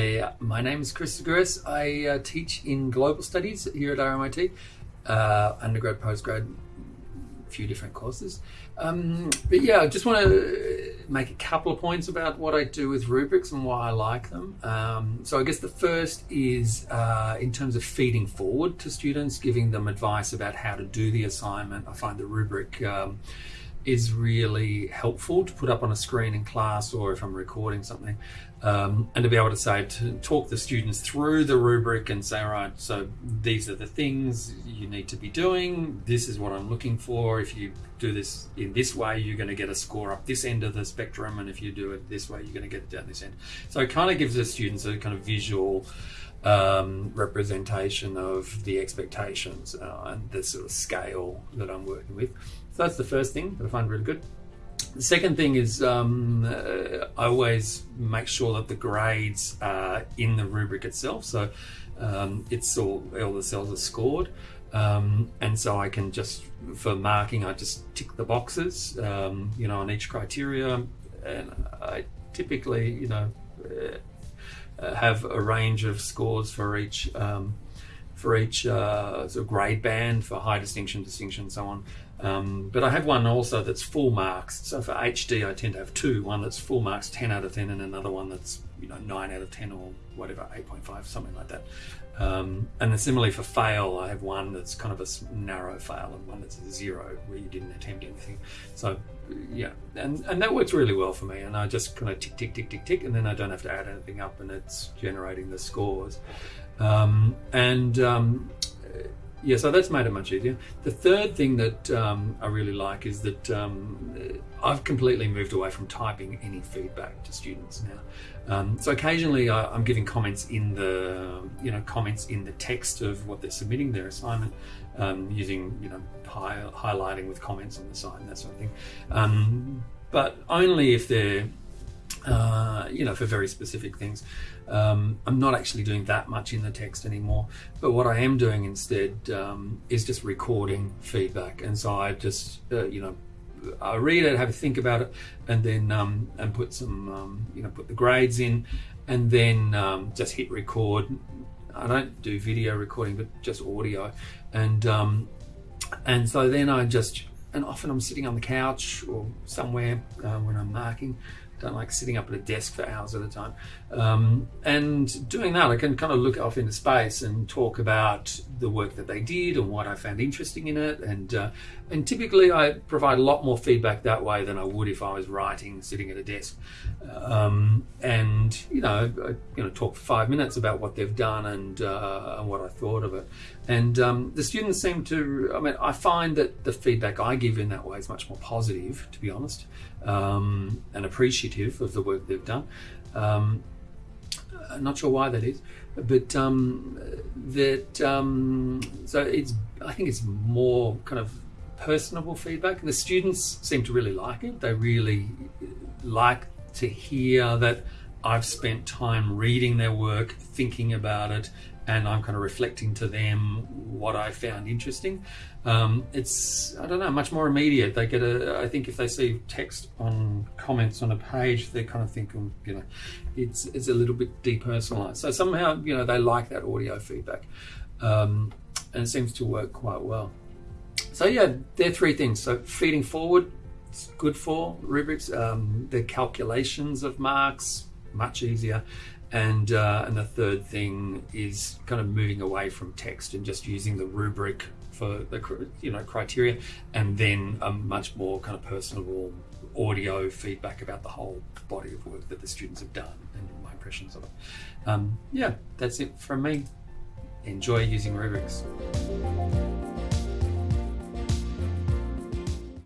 Hi, my name is Chris Seguris. I uh, teach in global studies here at RMIT, uh, undergrad, postgrad, a few different courses. Um, but yeah, I just want to make a couple of points about what I do with rubrics and why I like them. Um, so I guess the first is uh, in terms of feeding forward to students, giving them advice about how to do the assignment. I find the rubric um, is really helpful to put up on a screen in class or if I'm recording something um, and to be able to say to talk the students through the rubric and say all right so these are the things you need to be doing. This is what I'm looking for. If you do this in this way you're going to get a score up this end of the spectrum and if you do it this way you're going to get it down this end. So it kind of gives the students a kind of visual um, representation of the expectations uh, and the sort of scale that I'm working with. So that's the first thing that I find really good. The second thing is um, uh, I always make sure that the grades are in the rubric itself. So um, it's all, all the cells are scored. Um, and so I can just, for marking, I just tick the boxes, um, you know, on each criteria. And I typically, you know, uh, uh, have a range of scores for each um, for each uh, sort of grade band for high distinction, distinction, and so on. Um, but I have one also that's full marks. So for HD, I tend to have two: one that's full marks, 10 out of 10, and another one that's you know nine out of 10 or whatever, 8.5, something like that. Um, and then similarly for fail, I have one that's kind of a narrow fail and one that's a zero where you didn't attempt anything. So yeah, and, and that works really well for me. And I just kind of tick, tick, tick, tick, tick, and then I don't have to add anything up and it's generating the scores. Um, and um, yeah, so that's made it much easier. The third thing that um, I really like is that um, I've completely moved away from typing any feedback to students now. Um, so occasionally I, am giving comments in the, you know, comments in the text of what they're submitting, their assignment, um, using, you know, high, highlighting with comments on the side and that sort of thing. Um, but only if they're uh, you know, for very specific things. Um, I'm not actually doing that much in the text anymore, but what I am doing instead um, is just recording feedback. And so I just, uh, you know, I read it, have a think about it, and then um, and put some, um, you know, put the grades in, and then um, just hit record. I don't do video recording, but just audio, and um, and so then I just and often I'm sitting on the couch or somewhere uh, when I'm marking, don't like sitting up at a desk for hours at a time. Um, and doing that, I can kind of look off into space and talk about the work that they did and what I found interesting in it. And uh, and typically, I provide a lot more feedback that way than I would if I was writing, sitting at a desk. Um, and you know, I, you know, talk for five minutes about what they've done and uh, and what I thought of it. And um, the students seem to. I mean, I find that the feedback I give in that way is much more positive, to be honest, um, and appreciative of the work they've done. Um, I'm not sure why that is, but um, that um, so it's I think it's more kind of personable feedback, the students seem to really like it. They really like to hear that I've spent time reading their work, thinking about it, and I'm kind of reflecting to them what I found interesting. Um, it's I don't know much more immediate. They get a I think if they see text on comments on a page, they kind of think you know it's it's a little bit depersonalized. So somehow you know they like that audio feedback, um, and it seems to work quite well. So yeah, they're three things. So feeding forward, it's good for rubrics. Um, the calculations of marks much easier, and uh, and the third thing is kind of moving away from text and just using the rubric for the you know criteria, and then a much more kind of personable audio feedback about the whole body of work that the students have done and my impressions of it. Um, yeah, that's it from me. Enjoy using rubrics.